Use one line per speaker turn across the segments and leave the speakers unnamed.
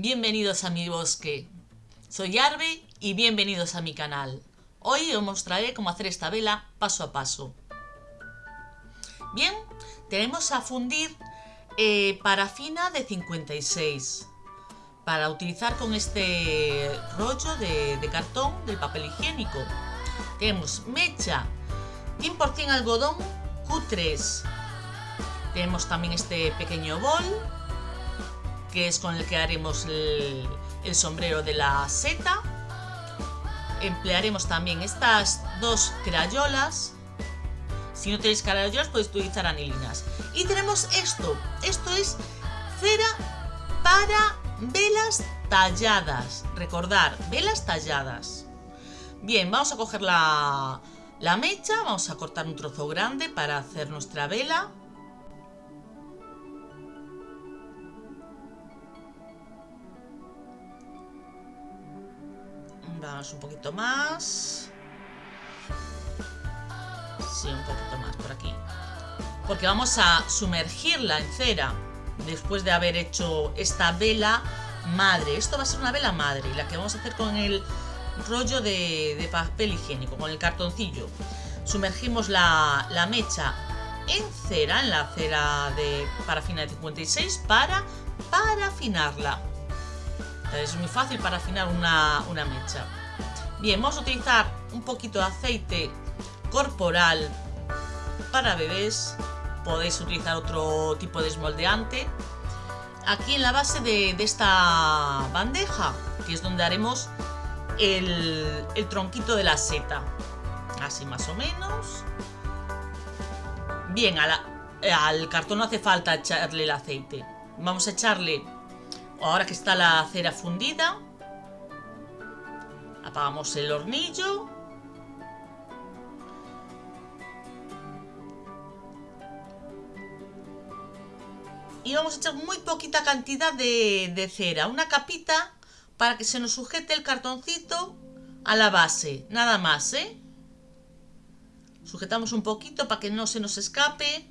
Bienvenidos a mi bosque. Soy Arbe y bienvenidos a mi canal. Hoy os mostraré cómo hacer esta vela paso a paso. Bien, tenemos a fundir eh, parafina de 56 para utilizar con este rollo de, de cartón del papel higiénico. Tenemos mecha 100% algodón Q3. Tenemos también este pequeño bol que es con el que haremos el, sombrero de la seta. Emplearemos también estas dos crayolas. Si no tenéis crayolas podéis utilizar anilinas. Y tenemos esto. Esto es cera para velas talladas. Recordar, velas talladas. Bien, vamos a coger la, la mecha. Vamos a cortar un trozo grande para hacer nuestra vela. Vamos un poquito más. Sí, un poquito más por aquí. Porque vamos a sumergirla en cera después de haber hecho esta vela madre. Esto va a ser una vela madre, la que vamos a hacer con el rollo de, papel higiénico, con el cartoncillo. Sumergimos la, la mecha en cera, en la cera de parafina de 56 para parafinarla. Es muy fácil para afinar una, mecha. Bien, vamos a utilizar un poquito de aceite corporal para bebés. Podéis utilizar otro tipo de esmoldeante. Aquí en la base de, esta bandeja, que es donde haremos el, el tronquito de la seta. Así más o menos. Bien, al cartón no hace falta echarle el aceite. Vamos a echarle Ahora que está la cera fundida, apagamos el hornillo. Y vamos a echar muy poquita cantidad de, cera, una capita para que se nos sujete el cartoncito a la base, nada más, ¿eh? Sujetamos un poquito para que no se nos escape.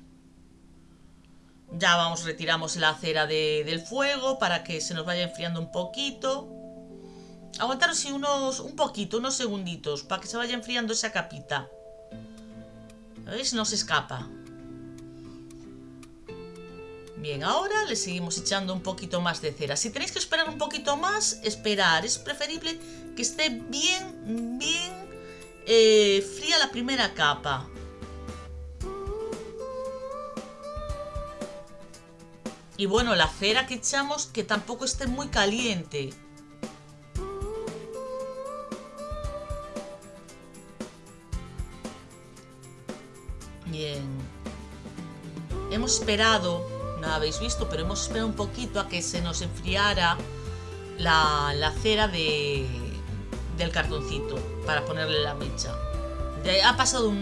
Ya vamos, retiramos la cera del fuego para que se nos vaya enfriando un poquito. Aguantaros unos, un poquito, unos segunditos, para que se vaya enfriando esa capita. ¿Veis? No se escapa. Bien, ahora le seguimos echando un poquito más de cera. Si tenéis que esperar un poquito más, esperar. Es preferible que esté bien, bien eh, fría la primera capa. Y bueno, la cera que echamos que tampoco esté muy caliente. Bien. Hemos esperado, no habéis visto, pero hemos esperado un poquito a que se nos enfriara la, cera de, del cartoncito para ponerle la mecha. ha pasado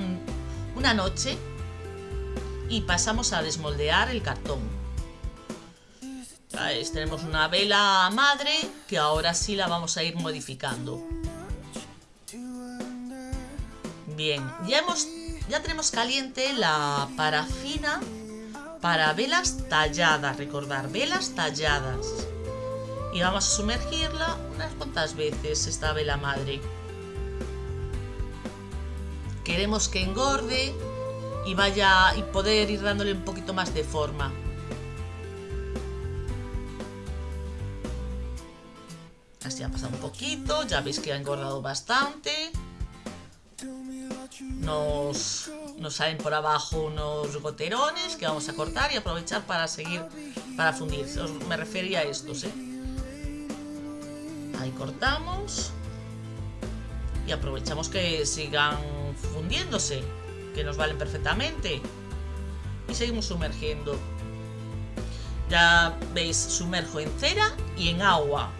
una noche y pasamos a desmoldear el cartón tenemos una vela madre que ahora sí la vamos a ir modificando. Bien, ya, hemos, ya tenemos caliente la parafina para velas talladas, recordar, velas talladas. Y vamos a sumergirla unas cuantas veces esta vela madre. Queremos que engorde y vaya y poder ir dándole un poquito más de forma. Así ha pasado un poquito, ya veis que ha engordado bastante. Nos, nos salen por abajo unos goterones que vamos a cortar y aprovechar para seguir, para fundir. me refería a estos, ¿eh? Ahí cortamos. Y aprovechamos que sigan fundiéndose, que nos valen perfectamente. Y seguimos sumergiendo. Ya veis, sumerjo en cera y en agua.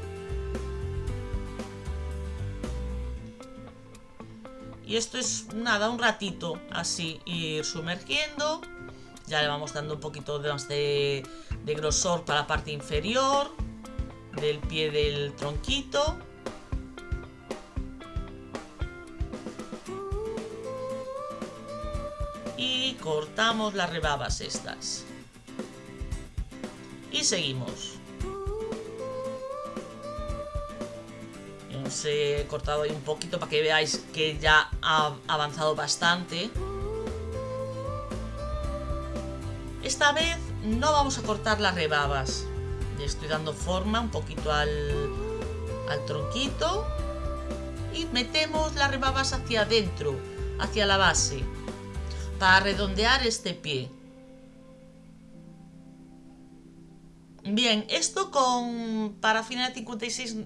Y esto es nada, un ratito así, ir sumergiendo. Ya le vamos dando un poquito más de, de grosor para la parte inferior del pie del tronquito. Y cortamos las rebabas estas. Y seguimos. Os he cortado ahí un poquito para que veáis que ya ha avanzado bastante. Esta vez no vamos a cortar las rebabas. Estoy dando forma un poquito al, al tronquito. Y metemos las rebabas hacia adentro, hacia la base, para redondear este pie. Bien, esto con parafina de 56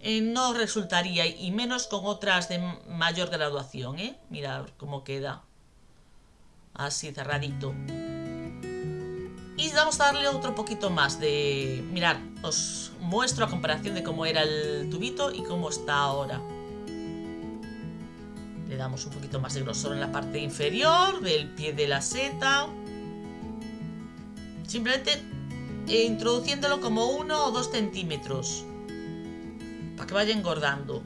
eh, no resultaría, y menos con otras de mayor graduación, ¿eh? Mirad cómo queda. Así, cerradito. Y vamos a darle otro poquito más de... Mirad, os muestro a comparación de cómo era el tubito y cómo está ahora. Le damos un poquito más de grosor en la parte inferior del pie de la seta. Simplemente introduciéndolo como uno o dos centímetros para que vaya engordando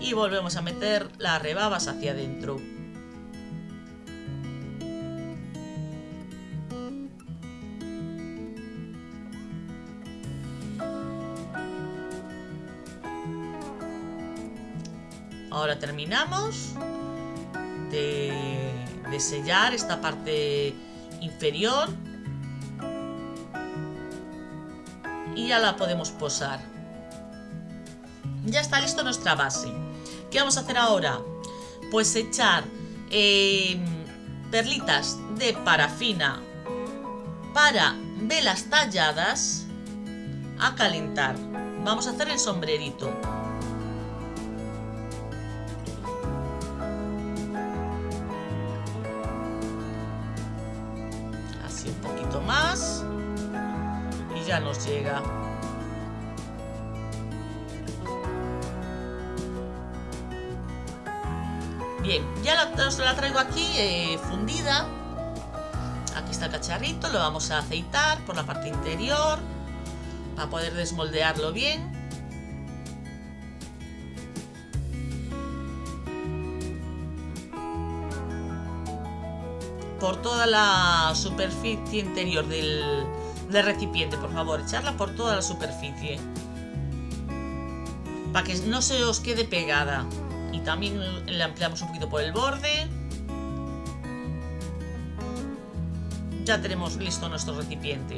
y volvemos a meter las rebabas hacia adentro ahora terminamos de, de sellar esta parte inferior y ya la podemos posar. Ya está listo nuestra base. ¿Qué vamos a hacer ahora? Pues echar em, perlitas de parafina para velas talladas a calentar. Vamos a hacer el sombrerito. Así un poquito más ya nos llega. Ya la, la traigo aquí eh, fundida. Aquí está el cacharrito, lo vamos a aceitar por la parte interior para poder desmoldearlo bien. Por toda la superficie interior del, de recipiente, por favor, echarla por toda la superficie. Para que no se os quede pegada. Y también la ampliamos un poquito por el borde. Ya tenemos listo nuestro recipiente.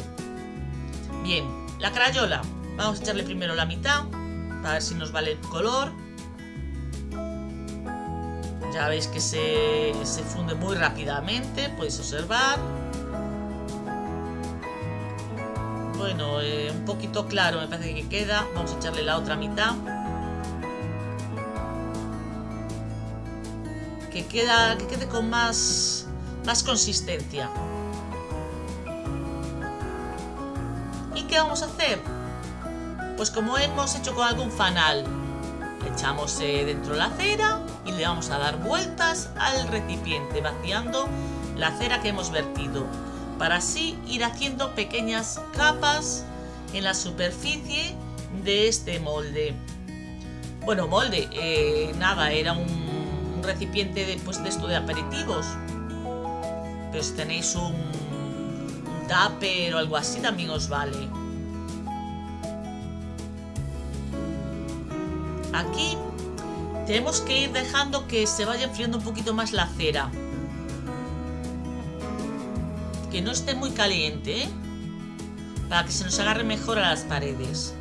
Bien, la crayola. Vamos a echarle primero la mitad, para ver si nos vale el color. Ya veis que se, se funde muy rápidamente, podéis observar. Bueno, eh, un poquito claro me parece que queda. Vamos a echarle la otra mitad. Que, queda, que quede con más, más consistencia. ¿Y qué vamos a hacer? Pues como hemos hecho con algún fanal, echamos eh, dentro la cera y le vamos a dar vueltas al recipiente, vaciando la cera que hemos vertido para así ir haciendo pequeñas capas en la superficie de este molde. Bueno, molde, eh, nada, era un, recipiente de, pues, de esto de aperitivos. Pero si tenéis un, un o algo así también os vale. Aquí tenemos que ir dejando que se vaya enfriando un poquito más la cera que no esté muy caliente, ¿eh? para que se nos agarre mejor a las paredes.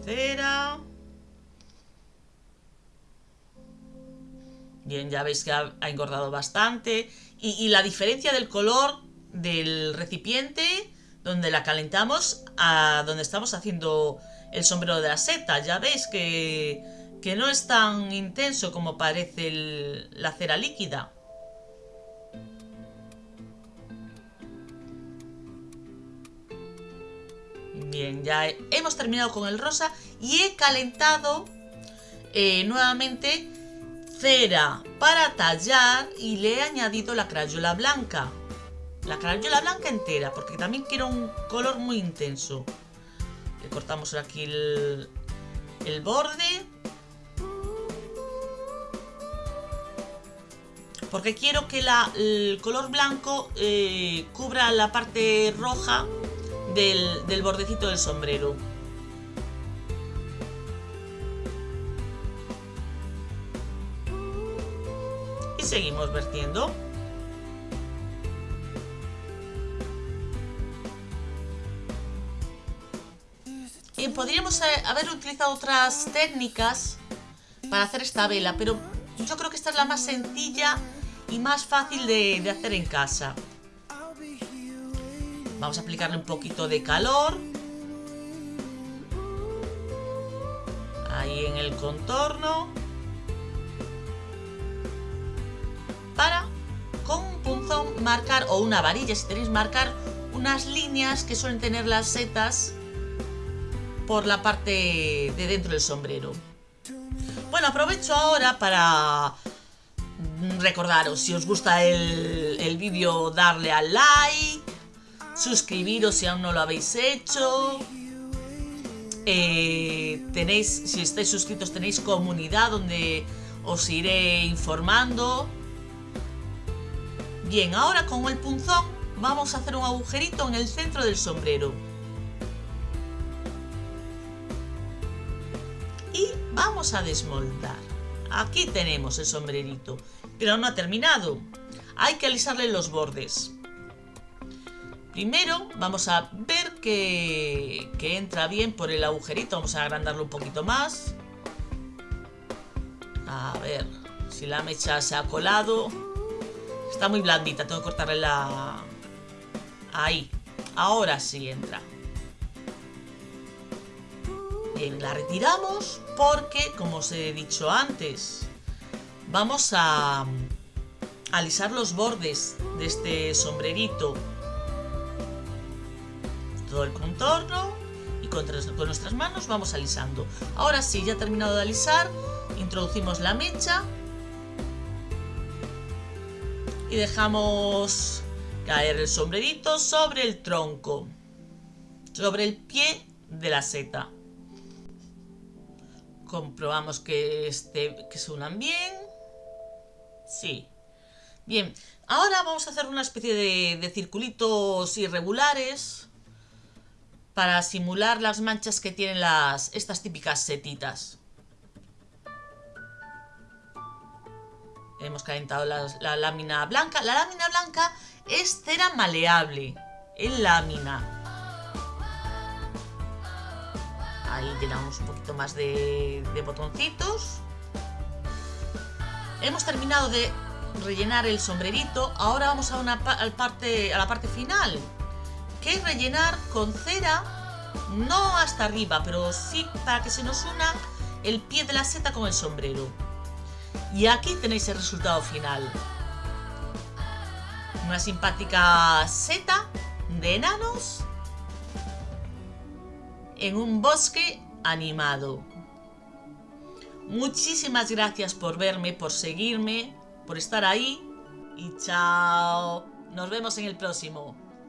Poquito más de cera. Bien, ya veis que ha, engordado bastante. y la diferencia del color del recipiente donde la calentamos a donde estamos haciendo el sombrero de la seta. Ya veis que, que no es tan intenso como parece la cera líquida. Bien, ya hemos terminado con el rosa y he calentado eh, nuevamente cera para tallar y le he añadido la crayola blanca la crayola blanca entera, porque también quiero un color muy intenso. Le cortamos aquí el, borde. porque quiero que el color blanco eh, cubra la parte roja del, bordecito del sombrero. Y seguimos vertiendo. Bien, podríamos eh, haber utilizado otras técnicas para hacer esta vela, pero yo creo que esta es la más sencilla y más fácil de hacer en casa. Vamos a aplicarle un poquito de calor. Ahí en el contorno. Para, con un punzón, marcar, o una varilla si tenéis, marcar unas líneas que suelen tener las setas por la parte de dentro del sombrero. Bueno, aprovecho ahora para recordaros, si os gusta el, el vídeo, darle al like, suscribiros si aún no lo habéis hecho. Eh, tenéis, si estáis suscritos, tenéis comunidad donde os iré informando. Bien, ahora con el punzón vamos a hacer un agujerito en el centro del sombrero. vamos a desmoldar. Aquí tenemos el sombrerito, pero no ha terminado. Hay que alisarle los bordes. Primero vamos a ver que, entra bien por el agujerito. Vamos a agrandarlo un poquito más. A ver si la mecha se ha colado. Está muy blandita, tengo que cortarle la... Ahí. Ahora sí entra. Bien, la retiramos porque, como os he dicho antes, vamos a alisar los bordes de este sombrerito. Todo el contorno y con, nuestras manos vamos alisando. Ahora sí, ya terminado de alisar, introducimos la mecha y dejamos caer el sombrerito sobre el tronco, sobre el pie de la seta. Comprobamos que, este, que se unan bien. Sí. Bien, ahora vamos a hacer una especie de circulitos irregulares para simular las manchas que tienen las, estas típicas setitas. Hemos calentado la, lámina blanca. La lámina blanca es cera maleable en lámina. Ahí llenamos un poquito más de, botoncitos. Hemos terminado de rellenar el sombrerito. Ahora vamos a, una, parte, a la parte final, que rellenar con cera, no hasta arriba, pero sí para que se nos una el pie de la seta con el sombrero. Y aquí tenéis el resultado final. Una simpática seta de enanos en un bosque animado. Muchísimas gracias por verme, por seguirme, por estar ahí y chao. Nos vemos en el próximo.